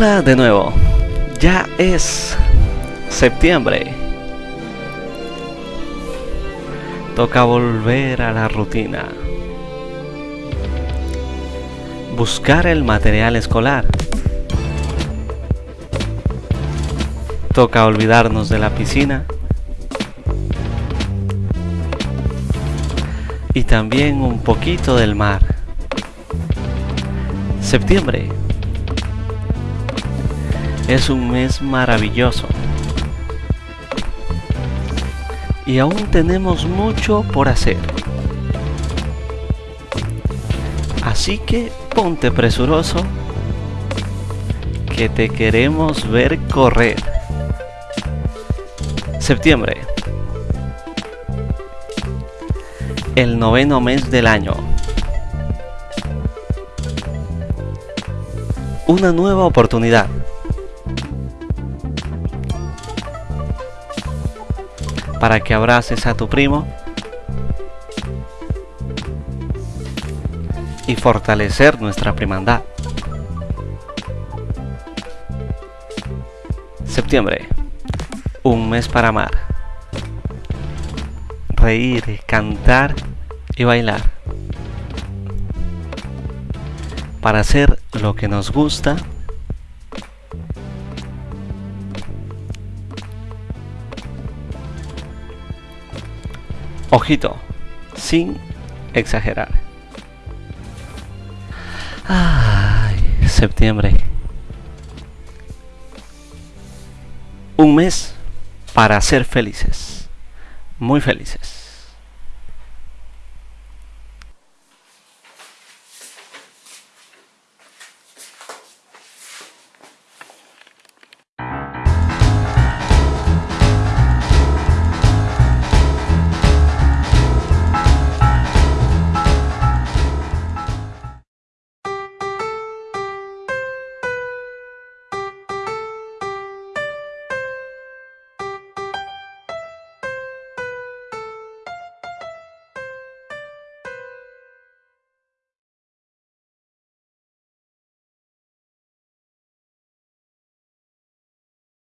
Hola de nuevo, ya es septiembre. Toca volver a la rutina. Buscar el material escolar. Toca olvidarnos de la piscina. Y también un poquito del mar. Septiembre es un mes maravilloso. Y aún tenemos mucho por hacer. Así que ponte presuroso que te queremos ver correr. Septiembre. El noveno mes del año. Una nueva oportunidad. Para que abraces a tu primo y fortalecer nuestra primandad. Septiembre, un mes para amar, reír, cantar y bailar. Para hacer lo que nos gusta Ojito, sin exagerar. Ay, septiembre. Un mes para ser felices. Muy felices.